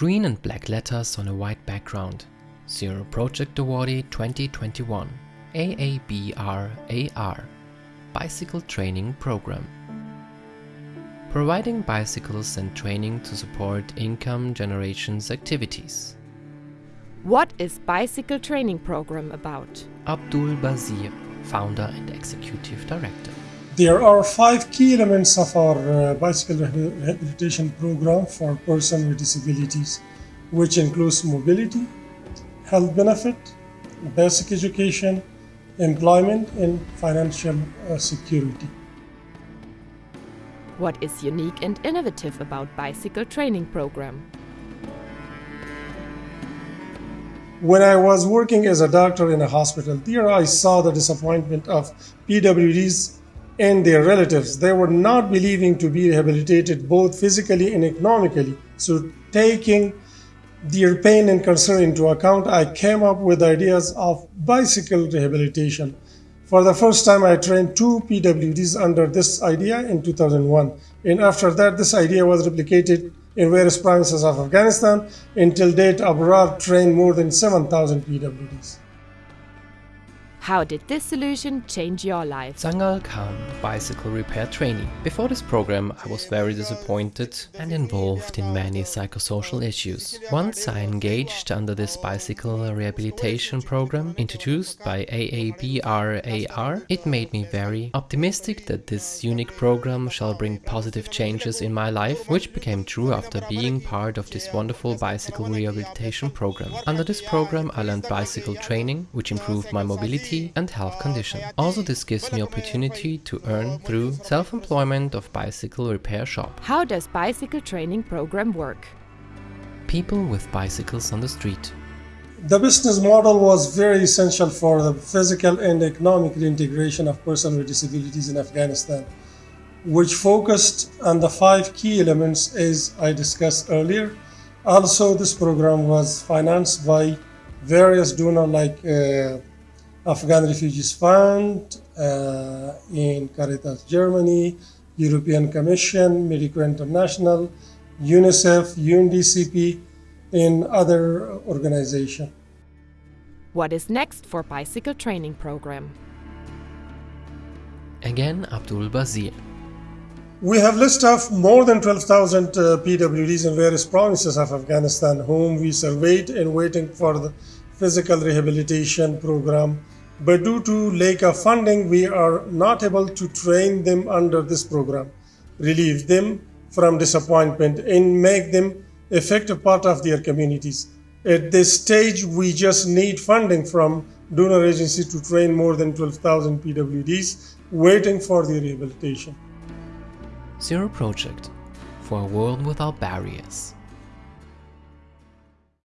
Green and black letters on a white background. Zero Project Awardee 2021. AABRAR. Bicycle Training Program. Providing bicycles and training to support income generations activities. What is Bicycle Training Program about? Abdul Bazir, founder and executive director. There are five key elements of our uh, bicycle rehabilitation program for persons with disabilities, which includes mobility, health benefit, basic education, employment, and financial uh, security. What is unique and innovative about Bicycle Training Program? When I was working as a doctor in a hospital, there I saw the disappointment of PWDs and their relatives. They were not believing to be rehabilitated both physically and economically. So taking their pain and concern into account, I came up with ideas of bicycle rehabilitation. For the first time, I trained two PWDs under this idea in 2001. And after that, this idea was replicated in various provinces of Afghanistan. Until date, AABRAR trained more than 7,000 PWDs. How did this solution change your life? Zangal Khan, bicycle repair trainee. Before this program, I was very disappointed and involved in many psychosocial issues. Once I engaged under this bicycle rehabilitation program introduced by AABRAR, it made me very optimistic that this unique program shall bring positive changes in my life, which became true after being part of this wonderful bicycle rehabilitation program. Under this program, I learned bicycle training, which improved my mobility and health condition. Also this gives me opportunity to earn through self-employment of bicycle repair shop. How does bicycle training program work? People with bicycles on the street. The business model was very essential for the physical and economic reintegration of persons with disabilities in Afghanistan, which focused on the five key elements as I discussed earlier. Also, this program was financed by various donors like uh, Afghan Refugees Fund uh, in Caritas Germany, European Commission, Medico International, UNICEF, UNDCP, and other organizations. What is next for Bicycle Training Program? Again, Abdul Bazir. We have list of more than 12,000 uh, PWDs in various provinces of Afghanistan whom we surveyed and waiting for the physical rehabilitation program but due to lack of funding, we are not able to train them under this program, relieve them from disappointment, and make them effective part of their communities. At this stage, we just need funding from donor agencies to train more than 12,000 PWDs waiting for their rehabilitation. Zero Project for a world without barriers.